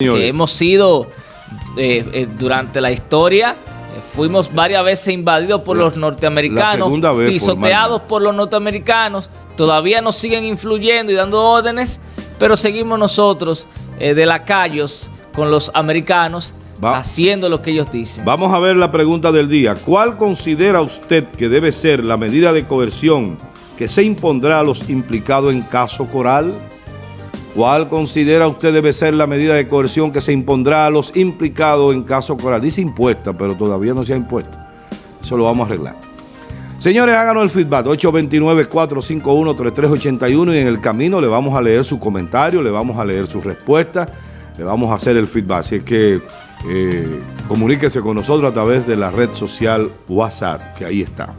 que hemos sido eh, eh, durante la historia, eh, fuimos varias veces invadidos por los norteamericanos, pisoteados por los norteamericanos, todavía nos siguen influyendo y dando órdenes, pero seguimos nosotros de lacayos con los americanos haciendo lo que ellos dicen. Vamos a ver la pregunta del día. ¿Cuál considera usted que debe ser la medida de coerción que se impondrá a los implicados en caso Coral? ¿Cuál considera usted debe ser la medida de coerción que se impondrá a los implicados en caso Coral? Dice impuesta, pero todavía no se ha impuesto. Eso lo vamos a arreglar. Señores, háganos el feedback, 829-451-3381 y en el camino le vamos a leer su comentario, le vamos a leer su respuesta, le vamos a hacer el feedback. Así que eh, comuníquese con nosotros a través de la red social WhatsApp, que ahí está.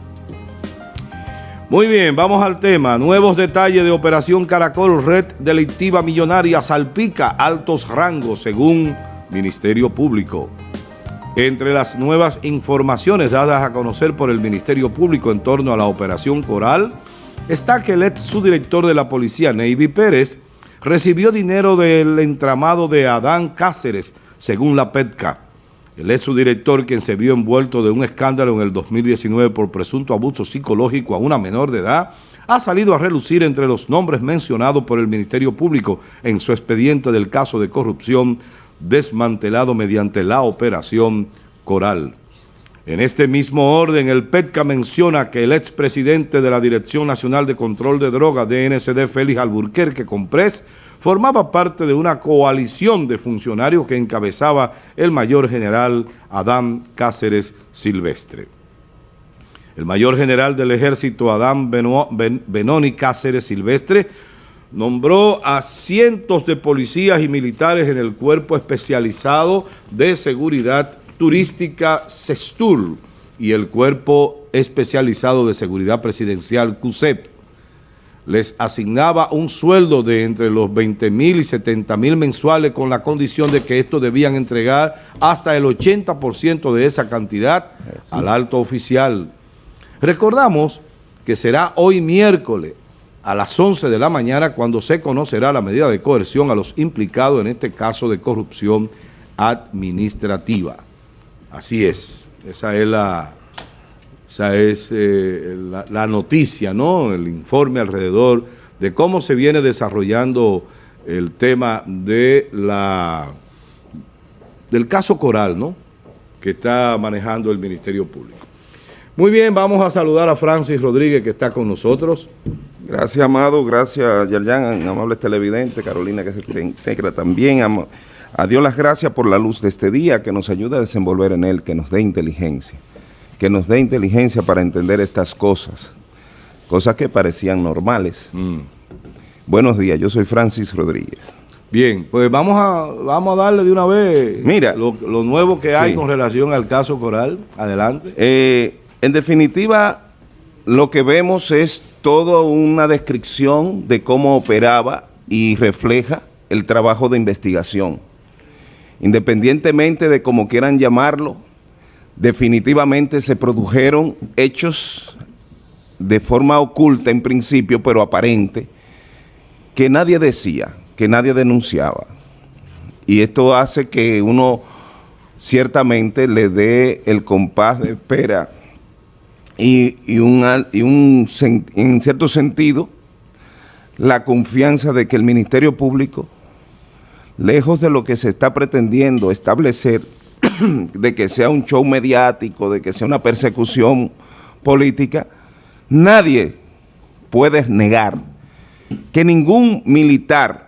Muy bien, vamos al tema. Nuevos detalles de Operación Caracol, red delictiva millonaria salpica altos rangos según Ministerio Público. Entre las nuevas informaciones dadas a conocer por el Ministerio Público en torno a la Operación Coral, está que el ex subdirector de la policía, Navy Pérez, recibió dinero del entramado de Adán Cáceres, según la PETCA. El ex subdirector, quien se vio envuelto de un escándalo en el 2019 por presunto abuso psicológico a una menor de edad, ha salido a relucir entre los nombres mencionados por el Ministerio Público en su expediente del caso de corrupción desmantelado mediante la operación Coral. En este mismo orden, el PETCA menciona que el expresidente de la Dirección Nacional de Control de Drogas, DNCD, Félix Alburquerque Comprés, formaba parte de una coalición de funcionarios que encabezaba el mayor general Adán Cáceres Silvestre. El mayor general del ejército Adán Benoni Cáceres Silvestre nombró a cientos de policías y militares en el cuerpo especializado de seguridad turística CESTUR y el cuerpo especializado de seguridad presidencial CUSEP les asignaba un sueldo de entre los 20 mil y 70 mil mensuales con la condición de que estos debían entregar hasta el 80% de esa cantidad al alto oficial. Recordamos que será hoy miércoles a las 11 de la mañana cuando se conocerá la medida de coerción a los implicados en este caso de corrupción administrativa. Así es, esa es la esa es eh, la, noticia, ¿no? El informe alrededor de cómo se viene desarrollando el tema de la del caso Coral, ¿no? Que está manejando el Ministerio Público. Muy bien, vamos a saludar a Francis Rodríguez que está con nosotros. Gracias, Amado, gracias, Yerjan, amables televidentes, Carolina que se integra también. A Dios las gracias por la luz de este día que nos ayuda a desenvolver en él, que nos dé inteligencia que nos dé inteligencia para entender estas cosas, cosas que parecían normales. Mm. Buenos días, yo soy Francis Rodríguez. Bien, pues vamos a, vamos a darle de una vez Mira, lo, nuevo que hay con relación al caso Coral. Adelante. Eh, en definitiva, lo que vemos es toda una descripción de cómo operaba y refleja el trabajo de investigación. Independientemente de cómo quieran llamarlo, definitivamente se produjeron hechos de forma oculta en principio, pero aparente, que nadie decía, que nadie denunciaba. Y esto hace que uno ciertamente le dé el compás de espera y, un, en cierto sentido, la confianza de que el Ministerio Público, lejos de lo que se está pretendiendo establecer, de que sea un show mediático, de que sea una persecución política, nadie puede negar que ningún militar,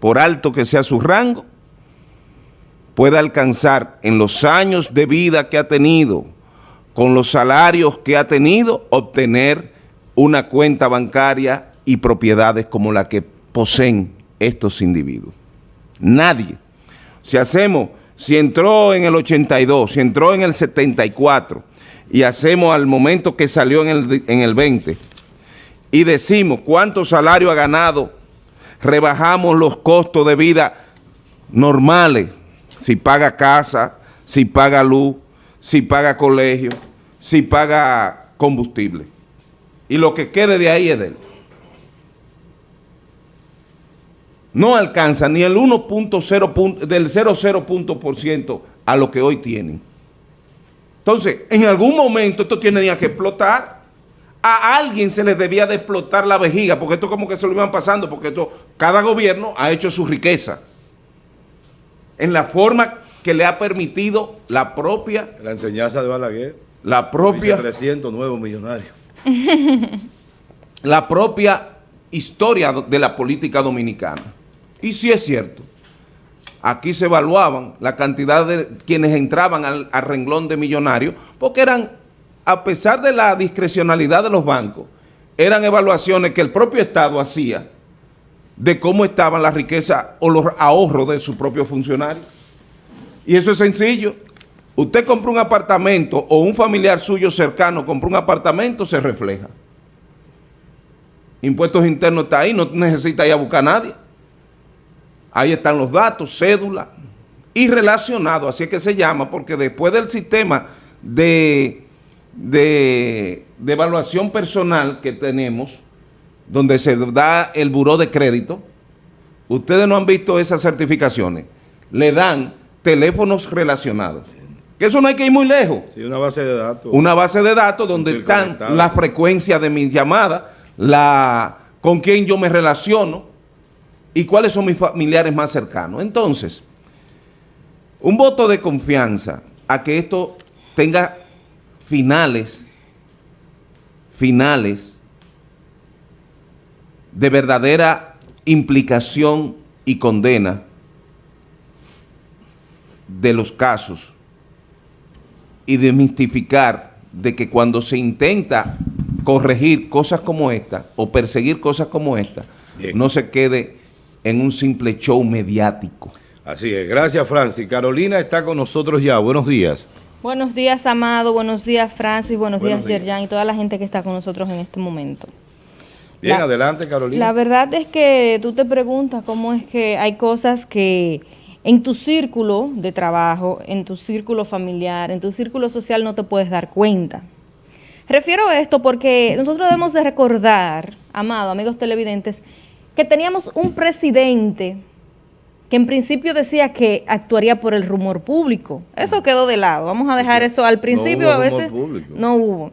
por alto que sea su rango, pueda alcanzar en los años de vida que ha tenido, con los salarios que ha tenido, obtener una cuenta bancaria y propiedades como la que poseen estos individuos. Nadie. Si hacemos si entró en el 82, si entró en el 74 y hacemos al momento que salió en el, en el 20 y decimos cuánto salario ha ganado, rebajamos los costos de vida normales, si paga casa, si paga luz, si paga colegio, si paga combustible. Y lo que quede de ahí es de él. No alcanza ni el 1.0 del 0,0 punto por ciento a lo que hoy tienen. Entonces, en algún momento esto tenía que explotar. A alguien se le debía de explotar la vejiga, porque esto como que se lo iban pasando, porque esto, cada gobierno ha hecho su riqueza. En la forma que le ha permitido la propia... La enseñanza de Balaguer. La propia... 300 nuevos millonarios. la propia historia de la política dominicana. Y sí es cierto, aquí se evaluaban la cantidad de quienes entraban al, renglón de millonarios, porque eran, a pesar de la discrecionalidad de los bancos, eran evaluaciones que el propio Estado hacía de cómo estaban las riquezas o los ahorros de sus propios funcionarios. Y eso es sencillo. Usted compra un apartamento o un familiar suyo cercano compra un apartamento, se refleja. Impuestos internos está ahí, no necesita ir a buscar a nadie. Ahí están los datos, cédula y relacionado, así es que se llama, porque después del sistema de, de, de evaluación personal que tenemos, donde se da el buró de crédito, ustedes no han visto esas certificaciones, le dan teléfonos relacionados. Que eso no hay que ir muy lejos. Sí, una base de datos. Una base de datos donde están la frecuencia de mis llamadas, la, con quién yo me relaciono y cuáles son mis familiares más cercanos. Entonces, un voto de confianza a que esto tenga finales, finales de verdadera implicación y condena de los casos y demistificar de que cuando se intenta corregir cosas como esta o perseguir cosas como esta, no se quede en un simple show mediático. Así es. Gracias, Francis. Carolina está con nosotros ya. Buenos días. Buenos días, Amado. Buenos días, Francis. Buenos, días, Yerjan y toda la gente que está con nosotros en este momento. Bien, adelante, Carolina. La verdad es que tú te preguntas cómo es que hay cosas que en tu círculo de trabajo, en tu círculo familiar, en tu círculo social no te puedes dar cuenta. Refiero a esto porque nosotros debemos de recordar, amado, amigos televidentes, que teníamos un presidente que en principio decía que actuaría por el rumor público. Eso quedó de lado. Vamos a dejar eso al principio. a veces no hubo.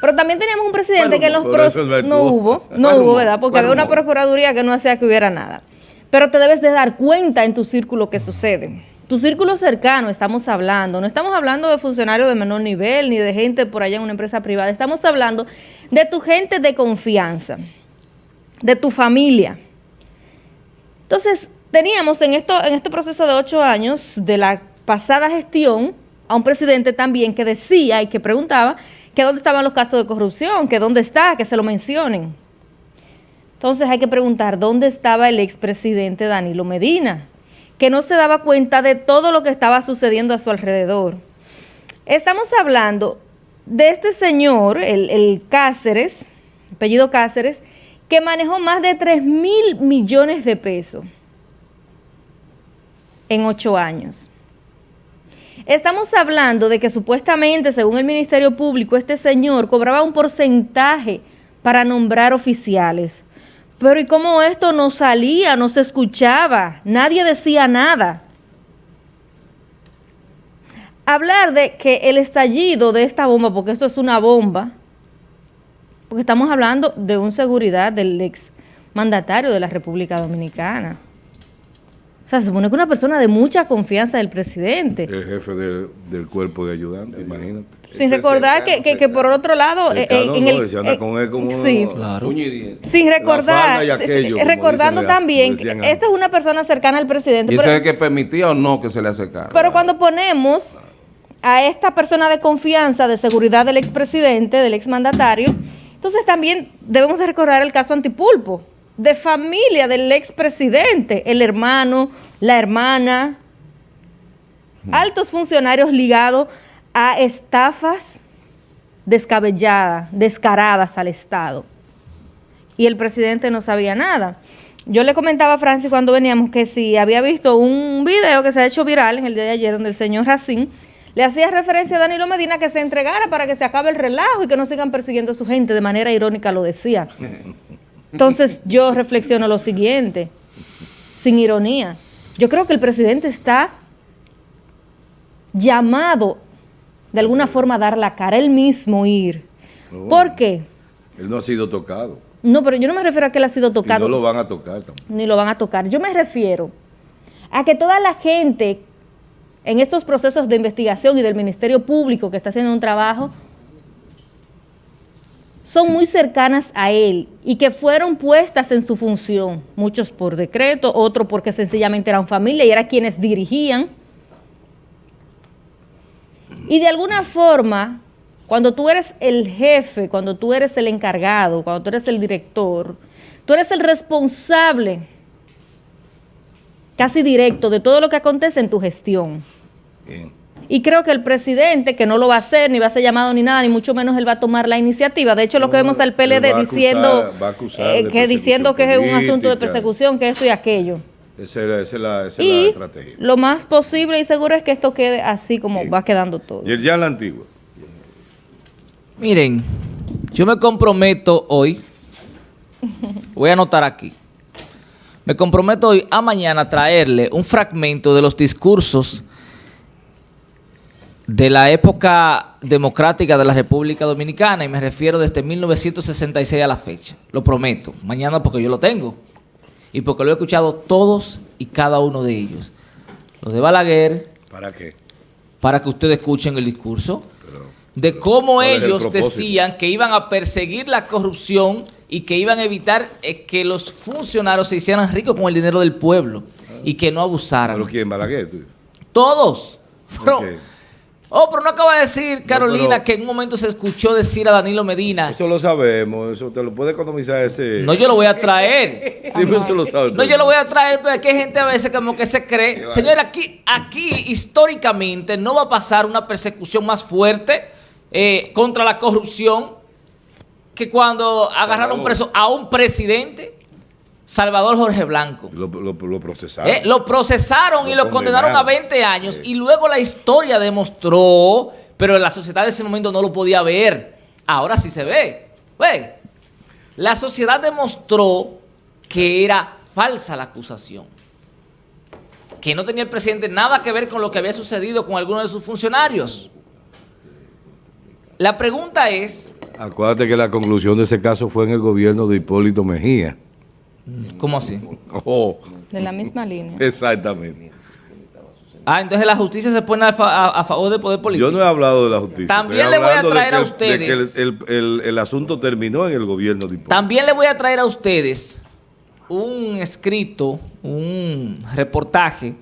Pero también teníamos un presidente que en los no, hubo, no hubo, ¿verdad? Porque había una procuraduría que no hacía que hubiera nada. Pero te debes de dar cuenta en tu círculo que sucede. Tu círculo cercano estamos hablando, no estamos hablando de funcionarios de menor nivel ni de gente por allá en una empresa privada, estamos hablando de tu gente de confianza, de tu familia. Entonces, teníamos en, esto, en este proceso de ocho años de la pasada gestión a un presidente también que decía y que preguntaba que dónde estaban los casos de corrupción, que dónde está, que se lo mencionen. Entonces hay que preguntar, ¿dónde estaba el expresidente Danilo Medina? que no se daba cuenta de todo lo que estaba sucediendo a su alrededor. Estamos hablando de este señor, el, Cáceres, apellido Cáceres, que manejó más de 3 mil millones de pesos en ocho años. Estamos hablando de que supuestamente, según el Ministerio Público, este señor cobraba un porcentaje para nombrar oficiales. Pero ¿y cómo esto no salía, no se escuchaba? Nadie decía nada. Hablar de que el estallido de esta bomba, porque esto es una bomba, porque estamos hablando de un seguridad del ex mandatario de la República Dominicana. O sea, se supone que una persona de mucha confianza del presidente. El jefe del cuerpo de ayudantes, imagínate. Sin recordar que, que, por otro lado, eh, en, el, sí, sin recordar, recordando también, esta es una persona cercana al presidente. ¿Y ese que permitía o no que se le acercara? Pero cuando ponemos a esta persona de confianza, de seguridad del expresidente, del exmandatario, entonces también debemos de recordar el caso Antipulpo, de familia del expresidente, el hermano, la hermana, altos funcionarios ligados a estafas descabelladas, descaradas al Estado. Y el presidente no sabía nada. Yo le comentaba a Francis cuando veníamos que si había visto un video que se ha hecho viral en el día de ayer donde el señor Racín le hacía referencia a Danilo Medina que se entregara para que se acabe el relajo y que no sigan persiguiendo a su gente. De manera irónica lo decía. Entonces yo reflexiono lo siguiente. sin ironía. Yo creo que el presidente está llamado de alguna forma a dar la cara, él mismo ir. ¿Por qué? Él no ha sido tocado. No, pero yo no me refiero a que él ha sido tocado. no lo van a tocar tampoco. Ni lo van a tocar. Yo me refiero a que toda la gente en estos procesos de investigación y del Ministerio Público que está haciendo un trabajo son muy cercanas a él y que fueron puestas en su función, muchos por decreto, otros porque sencillamente eran familia y eran quienes dirigían. Y de alguna forma, cuando tú eres el jefe, cuando tú eres el encargado, cuando tú eres el director, tú eres el responsable casi directo de todo lo que acontece en tu gestión. Bien. Y creo que el presidente, que no lo va a hacer, ni va a ser llamado ni nada, ni mucho menos él va a tomar la iniciativa. De hecho, lo que vemos al PLD diciendo, eh, que, diciendo que es un asunto de persecución, que esto y aquello. Esa es la, estrategia. Lo más posible y seguro es que esto quede así como va quedando todo. Y el ya la antigua. Miren, yo me comprometo hoy, voy a anotar aquí, me comprometo hoy a mañana a traerle un fragmento de los discursos de la época democrática de la República Dominicana y me refiero desde 1966 a la fecha. Lo prometo. Mañana porque yo lo tengo y porque lo he escuchado todos y cada uno de ellos. Los de Balaguer. ¿Para qué? Para que ustedes escuchen el discurso de cómo ellos decían que iban a perseguir la corrupción y que iban a evitar eh, que los funcionarios se hicieran ricos con el dinero del pueblo y que no abusaran. ¿Pero quién? ¿Balaguer? Todos. Oh, pero no acaba de decir, Carolina, que en un momento se escuchó decir a Danilo Medina. Eso lo sabemos, eso te lo puede economizar ese. No, yo lo voy a traer. sí, pero eso lo sabe. No, yo lo voy a traer, pero aquí hay gente a veces como que se cree. Señor, aquí, aquí históricamente no va a pasar una persecución más fuerte eh, contra la corrupción que cuando agarraron preso a un presidente. Salvador Jorge Blanco. Lo, procesaron. Eh, lo procesaron y lo condenaron a 20 años. Y luego la historia demostró, pero la sociedad de ese momento no lo podía ver. Ahora sí se ve. Ve. La sociedad demostró que era falsa la acusación. Que no tenía el presidente nada que ver con lo que había sucedido con algunos de sus funcionarios. La pregunta es... Acuérdate que la conclusión de ese caso fue en el gobierno de Hipólito Mejía. ¿Cómo así? Oh. De la misma línea. Exactamente. Ah, entonces la justicia se pone a, favor del poder político. Yo no he hablado de la justicia. También le voy a traer a ustedes. De que el, asunto terminó en el gobierno de Hipólito. También le voy a traer a ustedes un escrito, un reportaje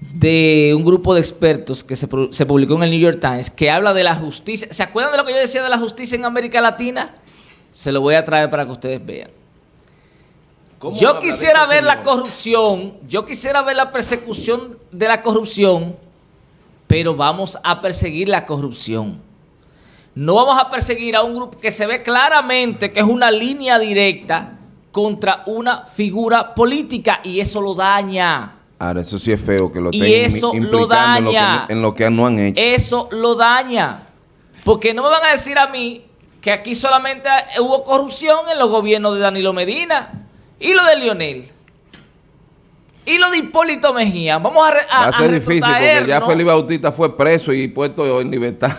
de un grupo de expertos que se, se publicó en el New York Times que habla de la justicia. ¿Se acuerdan de lo que yo decía de la justicia en América Latina? Se lo voy a traer para que ustedes vean. Yo quisiera ver la corrupción, yo quisiera ver la persecución de la corrupción, pero vamos a perseguir la corrupción. No vamos a perseguir a un grupo que se ve claramente que es una línea directa contra una figura política y eso lo daña. Ahora, eso sí es feo que lo y eso lo daña. En lo, que, no han hecho. Eso lo daña. Porque no me van a decir a mí que aquí solamente hubo corrupción en los gobiernos de Danilo Medina. ¿Y lo de Lionel? ¿Y lo de Hipólito Mejía? Vamos a, a Va a ser difícil porque ya Felipe Bautista fue preso y puesto en libertad.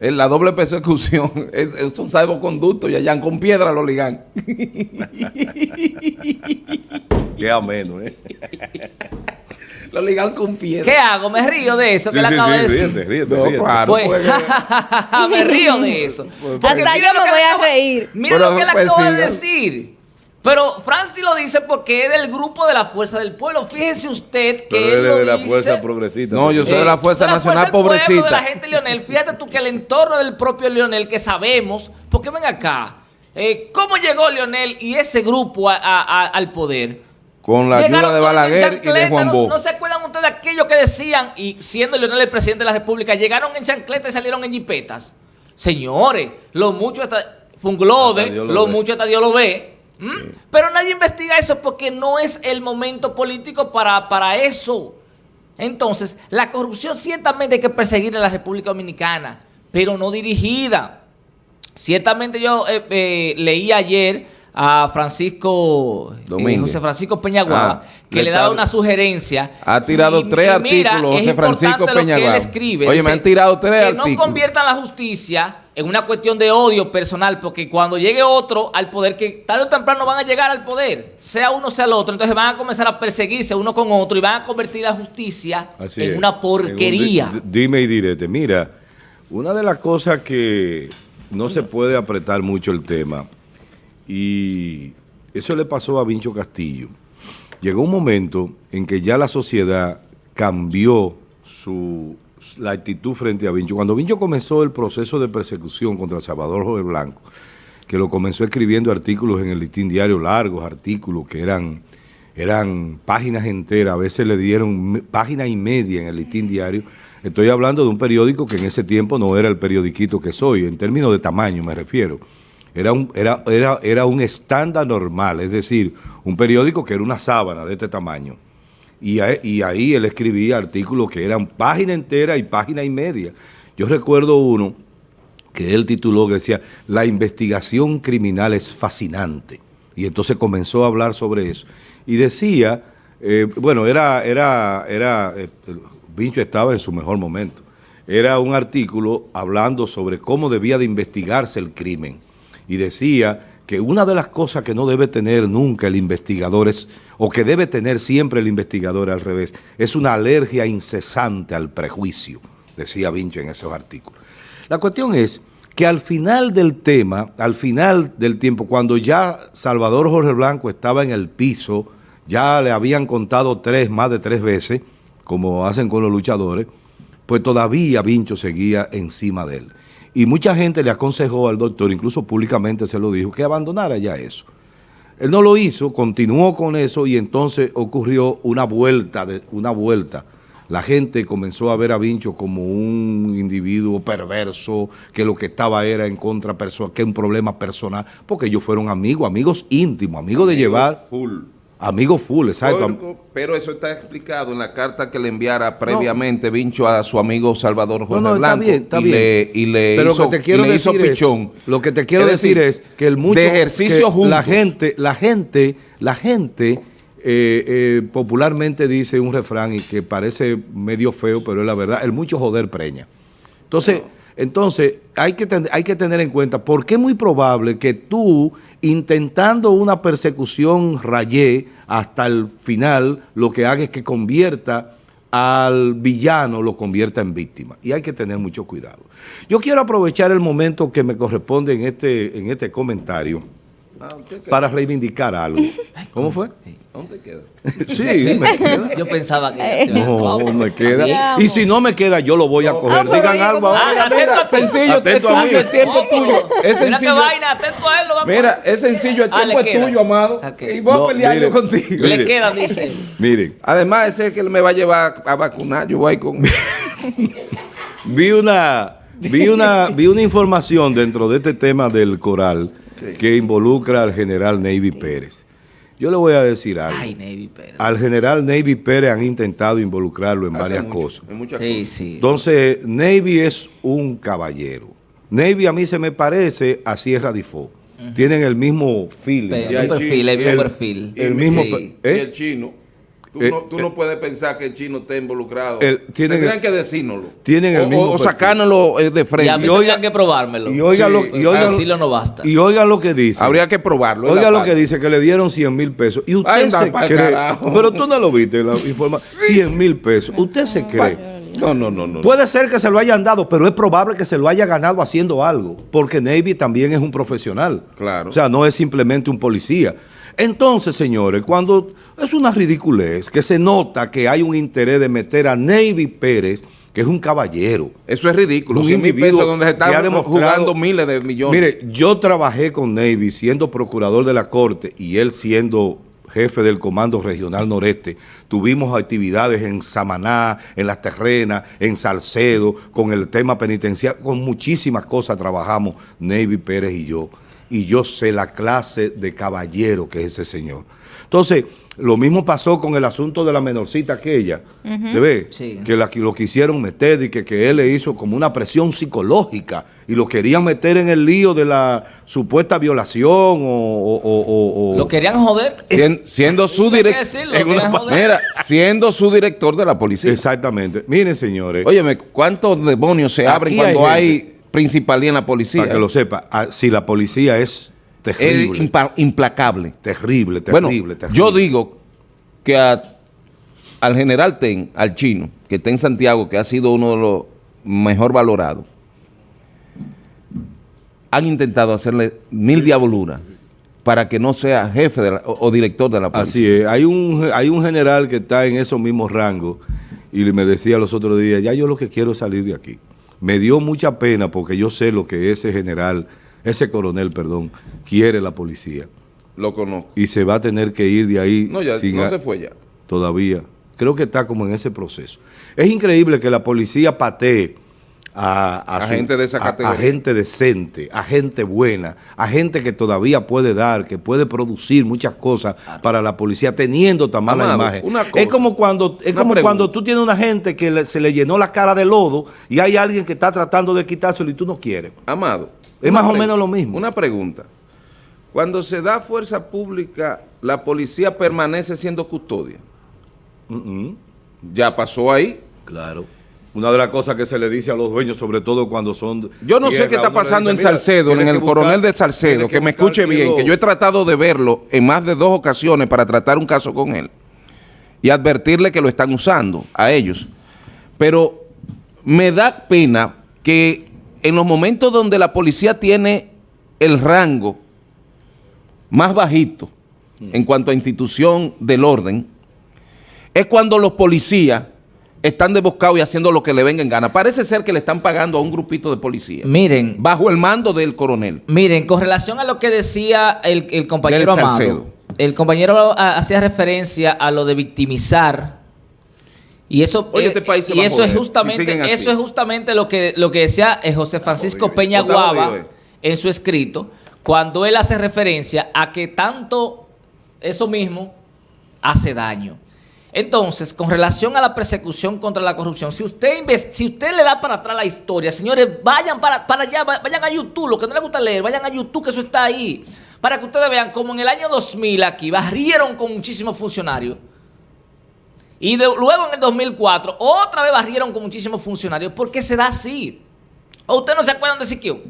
En la doble persecución es, es un salvoconducto y allá con piedra lo ligan. Qué ameno, ¿eh? Lo ligan con piedra. ¿Qué hago? Me río de eso que le acabo de decir. Ríete, ríete, ríete. Claro, pues, me río de eso. Hasta yo me voy a reír. Mira lo que le acabo de decir. Pero Francis lo dice porque es del grupo de la Fuerza del Pueblo. Fíjese usted que él, es de la Fuerza Progresista. No, yo soy de la Fuerza Nacional Pobrecita. de la gente Leonel. Fíjate tú que el entorno del propio Leonel, que sabemos, porque ven acá, eh, ¿cómo llegó Leonel y ese grupo al poder? Con la ayuda de Balaguer y de Juan. No, se acuerdan ustedes de aquellos que decían, y siendo Leonel el presidente de la República, llegaron en chancleta y salieron en jipetas? Señores, lo mucho hasta... Fue un glode, lo mucho hasta Dios lo ve. ¿Mm? Pero nadie investiga eso porque no es el momento político para, para eso. Entonces, la corrupción ciertamente hay que perseguir en la República Dominicana, pero no dirigida. Ciertamente yo eh, eh, leí ayer a Francisco, eh, José Francisco Peñaguaba, ah, que le, daba una sugerencia. Ha tirado tres artículos, José Francisco Peñaguaba. Oye, me han tirado tres artículos. Que no conviertan la justicia en una cuestión de odio personal, porque cuando llegue otro al poder, que tarde o temprano van a llegar al poder, sea uno sea el otro, entonces van a comenzar a perseguirse uno con otro y van a convertir la justicia en una porquería. dime y direte, mira, una de las cosas que no se puede apretar mucho el tema y eso le pasó a Vincho Castillo. Llegó un momento en que ya la sociedad cambió su, la actitud frente a Vincho. Cuando Vincho comenzó el proceso de persecución contra Salvador Jorge Blanco, que lo comenzó escribiendo artículos en el listín diario, largos artículos que eran, eran páginas enteras, a veces le dieron página y media en el listín diario. Estoy hablando de un periódico que en ese tiempo no era el periodiquito que soy, en términos de tamaño me refiero. Era un, era, era, era un estándar normal, es decir, un periódico que era una sábana de este tamaño. Y, ahí él escribía artículos que eran página entera y página y media. Yo recuerdo uno que él tituló que decía, la investigación criminal es fascinante. Y entonces comenzó a hablar sobre eso. Y decía, eh, bueno, era, era, era, eh, estaba en su mejor momento. Era un artículo hablando sobre cómo debía de investigarse el crimen y decía que una de las cosas que no debe tener nunca el investigador es, o que debe tener siempre el investigador al revés, es una alergia incesante al prejuicio, decía Vincho en esos artículos. La cuestión es que al final del tema, al final del tiempo, cuando ya Salvador Jorge Blanco estaba en el piso, ya le habían contado tres, más de tres veces, como hacen con los luchadores, pues todavía Vincho seguía encima de él. Y mucha gente le aconsejó al doctor, incluso públicamente se lo dijo, que abandonara ya eso. Él no lo hizo, continuó con eso y entonces ocurrió una vuelta, de, una vuelta. La gente comenzó a ver a Vincho como un individuo perverso, que lo que estaba era en contra que un problema personal, porque ellos fueron amigos, amigos íntimos, amigos de llevar... Full Amigo full, exacto. Pero eso está explicado en la carta que le enviara previamente Vincho a su amigo Salvador Jorge no, no, Blanco. Está bien, está y bien. Le, y le pero hizo, lo que te quiero decir pichón. lo que te quiero decir, es que el mucho... De ejercicio juntos. La gente, la gente, la gente eh, eh, popularmente dice un refrán y que parece medio feo, pero es la verdad, el mucho joder preña. Entonces... Entonces, hay que, hay que tener en cuenta, porque es muy probable que tú, intentando una persecución rayé hasta el final, lo que haga es que convierta al villano, lo convierta en víctima. Y hay que tener mucho cuidado. Yo quiero aprovechar el momento que me corresponde en este, en este comentario para reivindicar algo. ¿Cómo fue? ¿Dónde queda? sí, me queda. Yo pensaba que... No, me queda. Y si no me queda, yo lo voy a coger. Ah, Digan algo ahora. Mira, sencillo, atento a mí. El tiempo tuyo. Es sencillo. Mira vaina, atento a él. Lo mira, es sencillo, el ah, tiempo es tuyo, amado. Y voy a pelear yo contigo. Le queda, dice. Miren. Además, ese es que él me va a llevar a vacunar. Yo voy con... vi una... Vi una, vi una información dentro de este tema del coral que involucra al general Navy Pérez. Yo le voy a decir algo. Al general Navy Pérez han intentado involucrarlo en varias cosas. Entonces, Navy es un caballero. Navy a mí se me parece a Sierra Difo. Tienen el mismo feeling. el, perfil, el, mismo perfil. El mismo, ¿eh? Y el chino. Tú, eh, no, tú no, puedes pensar que el chino esté involucrado. tienen Tendrían que decírnoslo. Tienen el mismo o, sacárnoslo eh, de frente. Y, oiga, que probármelo. Y oiga, lo, y oiga, no basta. Y oiga lo que dice. Habría que probarlo. Oiga lo que dice, que le dieron 100 mil pesos. Y usted se cree. Pero tú no lo viste, la información. 100 mil pesos. Usted se cree. No, no, no, no. Puede ser que se lo hayan dado, pero es probable que se lo haya ganado haciendo algo. Porque Navy también es un profesional. Claro. O sea, no es simplemente un policía. Entonces, señores, cuando es una ridiculez que se nota que hay un interés de meter a Navy Pérez, que es un caballero. Eso es ridículo. Un individuo donde se están jugando miles de millones. Mire, yo trabajé con Navy siendo procurador de la Corte y él siendo jefe del Comando Regional Noreste. Tuvimos actividades en Samaná, en Las Terrenas, en Salcedo, con el tema penitenciario, con muchísimas cosas trabajamos Navy Pérez y yo y yo sé la clase de caballero que es ese señor. Entonces, lo mismo pasó con el asunto de la menorcita aquella, ¿te ves? Que la, lo quisieron meter y que, que él le hizo como una presión psicológica y lo querían meter en el lío de la supuesta violación o... lo querían joder. siendo su director... siendo su director de la policía. Exactamente. Miren, señores. Óyeme, ¿cuántos demonios se abren cuando hay, principalía en la policía? Para que lo sepa, ah, si la policía es Terrible. Es implacable. Terrible, terrible, bueno, Yo digo que al general Ten, al chino, que está en Santiago, que ha sido uno de los mejor valorados, han intentado hacerle mil diaboluras para que no sea jefe o, director de la policía. Así es. Hay un, hay un general que está en esos mismos rangos y me decía los otros días, ya yo lo que quiero es salir de aquí. Me dio mucha pena porque yo sé lo que ese general ese coronel, perdón, quiere la policía. Lo conozco. Y se va a tener que ir de ahí. No, ya no se fue ya. Todavía. Creo que está como en ese proceso. Es increíble que la policía patee a, gente de esa categoría. A, gente decente, a gente buena, a gente que todavía puede dar, que puede producir muchas cosas para la policía teniendo tan mala imagen. es como cuando es como cuando tú tienes una gente que se le llenó la cara de lodo y hay alguien que está tratando de quitárselo y tú no quieres. Amado, es más o menos lo mismo. Una pregunta. Cuando se da fuerza pública, ¿la policía permanece siendo custodia? ¿Ya pasó ahí? Claro. Una de las cosas que se le dice a los dueños, sobre todo cuando son... Yo no sé qué está pasando en Salcedo, en el coronel de Salcedo, que, me escuche bien, que yo he tratado de verlo en más de dos ocasiones para tratar un caso con él y advertirle que lo están usando a ellos. Pero me da pena que en los momentos donde la policía tiene el rango más bajito en cuanto a institución del orden, es cuando los policías están desboscados y haciendo lo que le venga en gana. Parece ser que le están pagando a un grupito de policías. Miren. Bajo el mando del coronel. Miren, con relación a lo que decía el, compañero Amado, el compañero hacía referencia a lo de victimizar y eso, eh, este país y eso es justamente, eso es justamente lo que, lo que decía eh, José Francisco Peña Guava en su escrito, cuando él hace referencia a que tanto eso mismo hace daño. Entonces, con relación a la persecución contra la corrupción, si usted si usted le da para atrás la historia, señores, vayan para, para allá, vayan a YouTube, lo que no les gusta leer, vayan a YouTube, que eso está ahí, para que ustedes vean cómo en el año 2000 aquí barrieron con muchísimos funcionarios y luego en el 2004, otra vez barrieron con muchísimos funcionarios. ¿Por qué se da así? ¿O ustedes no se acuerdan de Siquio?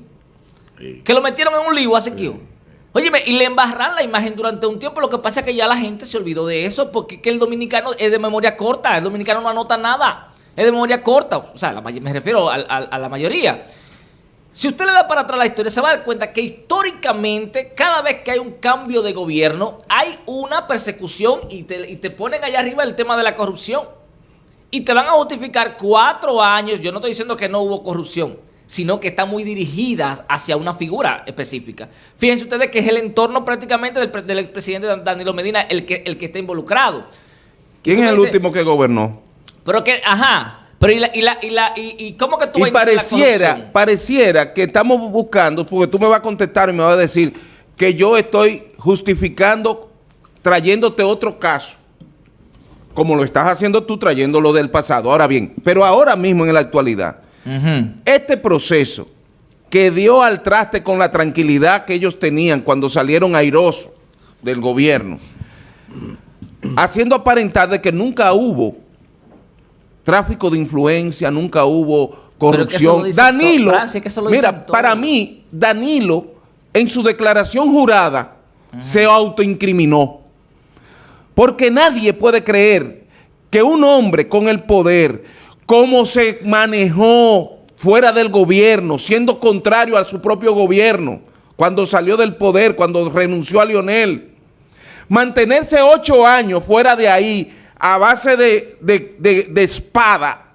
Que lo metieron en un lío a Siquio. Óyeme, y le embarran la imagen durante un tiempo. Lo que pasa es que ya la gente se olvidó de eso porque que el dominicano es de memoria corta. El dominicano no anota nada. Es de memoria corta. O sea, me refiero a la mayoría. Si usted le da para atrás la historia, se va a dar cuenta que históricamente, cada vez que hay un cambio de gobierno, hay una persecución y te, ponen allá arriba el tema de la corrupción. Y te van a justificar cuatro años, yo no estoy diciendo que no hubo corrupción, sino que está muy dirigida hacia una figura específica. Fíjense ustedes que es el entorno prácticamente del, del expresidente Danilo Medina el que, el que está involucrado. ¿Quién es el último que gobernó? Pero que, ajá, pero y la, y la, y la, y, cómo que tú y pareciera, pareciera que estamos buscando, porque tú me vas a contestar y me vas a decir que yo estoy justificando, trayéndote otro caso, como lo estás haciendo tú trayendo lo del pasado. Ahora bien, pero ahora mismo en la actualidad, este proceso que dio al traste con la tranquilidad que ellos tenían cuando salieron airosos del gobierno, haciendo aparentar de que nunca hubo tráfico de influencia, nunca hubo corrupción. Danilo, mira, para mí, Danilo, en su declaración jurada, se autoincriminó. Porque nadie puede creer que un hombre con el poder, como se manejó fuera del gobierno, siendo contrario a su propio gobierno, cuando salió del poder, cuando renunció a Lionel, mantenerse ocho años fuera de ahí, a base de, espada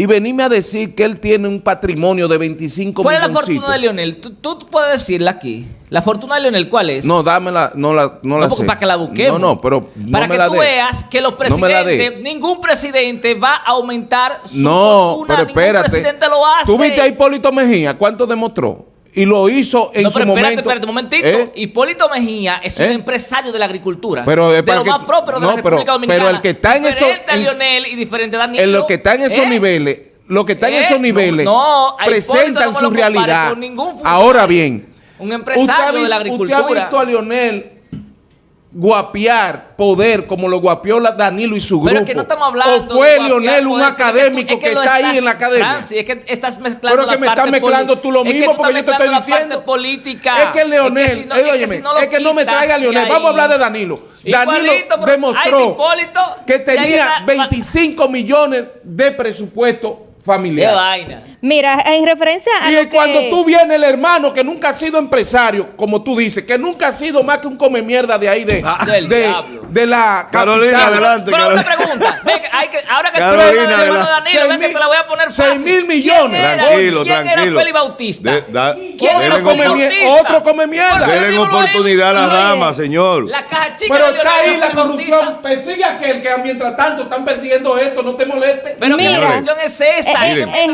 y venirme a decir que él tiene un patrimonio de 25 ¿Cuál es la fortuna de Leonel? ¿Tú, puedes decirla aquí. ¿La fortuna de Leonel cuál es? No, dámela, no la, no, la Para que la busquemos. No, no, pero Para que tú veas que los presidentes, ningún presidente va a aumentar su no, fortuna. pero espérate. Ningún presidente lo hace. ¿Tú viste a Hipólito Mejía? ¿Cuánto demostró? Y lo hizo en no, su pero espérate, momento. Espérate, un momentito. ¿Eh? Hipólito Mejía es un ¿Eh? empresario de la agricultura. Pero, de para lo que- más de no, la pero- República Dominicana. pero el que está en esos- Diferente a Lionel y diferente a Danilo. En lo que están en esos ¿eh? niveles, lo que están en ¿Eh? esos niveles No, no, presentan su realidad. Ahora bien, Un empresario usted de la Usted agricultura. ha visto a Lionel guapiar poder como lo guapió Danilo y su grupo. Pero es que no estamos hablando O fue de Lionel un poder, académico es que, está ahí en la academia. Francis, es que estás mezclando Pero que la me estás mezclando tú lo es que mismo porque yo te estoy diciendo. política. Es que Leonel, es que si no, que si me traiga Leonel. Vamos a hablar de Danilo. Danilo demostró que tenía está- 25 millones de presupuesto Qué familiar. vaina. Mira, en referencia a Y lo cuando que- tú vienes el hermano que nunca ha sido empresario, como tú dices, que nunca ha sido más que un come mierda de ahí de, Del de, de la Carolina, capital. adelante. Pero una pregunta. Ve que hay que, ahora que Carolina, tú hablas del hermano adelante. Danilo, ven que te la voy a poner fácil. mil millones. ¿Quién era- Tranquilo, ¿quién tranquilo. era Félix Bautista? De- da- ¿Quién era Otro come, Bautista? otro come mierda. Denle oportunidad a la Luis. dama, señor. La caja chica Pero de está ahí la corrupción. Persigue a aquel que mientras tanto están persiguiendo esto, no te moleste. Pero Mira. la cuestión es esa. En- que en están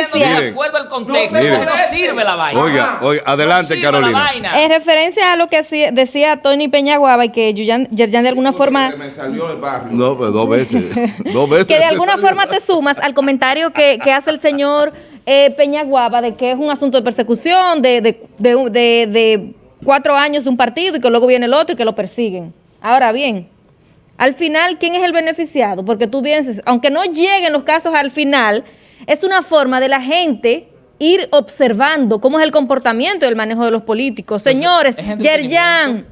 referencia-. De acuerdo al contexto. No No, moleste. sirve la vaina. Oiga, oiga, adelante, No Carolina. En referencia a lo que decía Tony Peñaguaba y que Yerjan de alguna forma... Me salió el barrio. No, pues dos veces. dos veces. que de alguna forma te sumas al comentario que, que hace el señor eh, Peñaguaba de que es un asunto de persecución, de, de, de, de- de cuatro años de un partido y que luego viene el otro y que lo persiguen. Ahora bien, al final, ¿quién es el beneficiado? Porque tú vienes, aunque no lleguen los casos al final, es una forma de la gente ir observando cómo es el comportamiento y el manejo de los políticos. Señores, es Yerjan,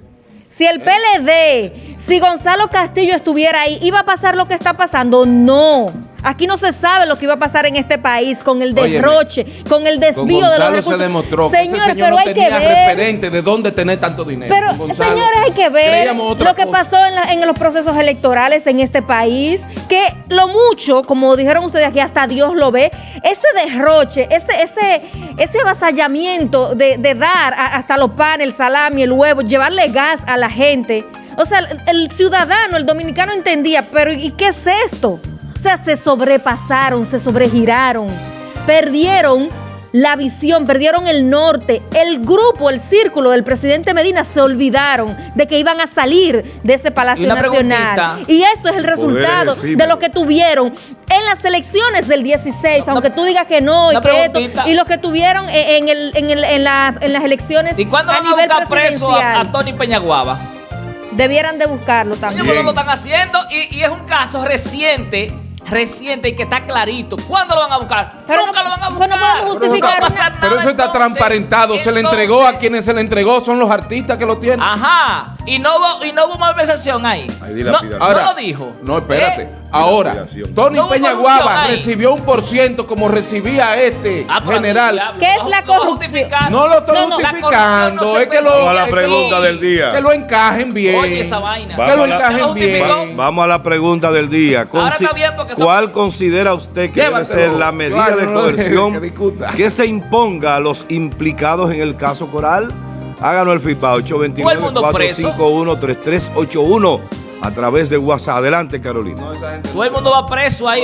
si el PLD, si Gonzalo Castillo estuviera ahí, ¿iba a pasar lo que está pasando? No. Aquí no se sabe lo que iba a pasar en este país con el Óyeme, derroche, con el Con desvío de los recursos. se demostró que ese Señores, señor pero no hay que tenía ver. referente de dónde tener tanto dinero. Pero, Con Gonzalo señores, hay que ver lo que cosa. pasó en, la- en los procesos electorales en este país, que lo mucho, como dijeron ustedes aquí, hasta Dios lo ve, ese derroche, ese, ese, ese avasallamiento de, de dar a- hasta los panes, el salami, el huevo, llevarle gas a la gente. O sea, el, el ciudadano, el dominicano entendía, pero ¿y qué es esto? O sea, se sobrepasaron, se sobregiraron, perdieron la visión, perdieron el norte. El grupo, el círculo del presidente Medina se olvidaron de que iban a salir de ese Palacio Nacional. Y eso es el resultado de lo que tuvieron en las elecciones del 16, Una- aunque tú digas que no y que esto, y lo que tuvieron en, en el- en el- en la- en las elecciones ¿Y cuándo a van a nivel buscar preso a, presidencial. a Tony Peñaguaba? Debieran de buscarlo Oye, también. pues lo están haciendo y, y es un caso reciente, reciente y que está clarito. ¿Cuándo lo van a buscar? Pero Nunca no- lo van a pero buscar. no podemos justificar Pero nada, eso está entonces. transparentado. se le entregó a quienes se le entregó, son los artistas que lo tienen. Ajá. Y no hubo, y no hubo malversación ahí. No, dilapidación. no lo dijo. No, espérate. ¿Eh? Ahora. Tony No hubo Peña corrupción Guava ahí. recibió un por ciento como recibía este Ah, pero general. ¿Qué es la corrupción? No lo estoy No, no, la justificando, es que lo, Vamos a la pregunta del día. que lo encajen bien. Oye, esa vaina. Que Vamos lo a la- encajen bien. Vamos a la pregunta del día. Ahora Consi- está bien porque son- ¿Cuál considera usted que debe ser la medida de no coerción que se imponga a los implicados en el caso Coral? Háganos el preso. 829-451-3381 a través de WhatsApp. Adelante, Carolina. No, esa gente no Todo el mundo va preso ahí.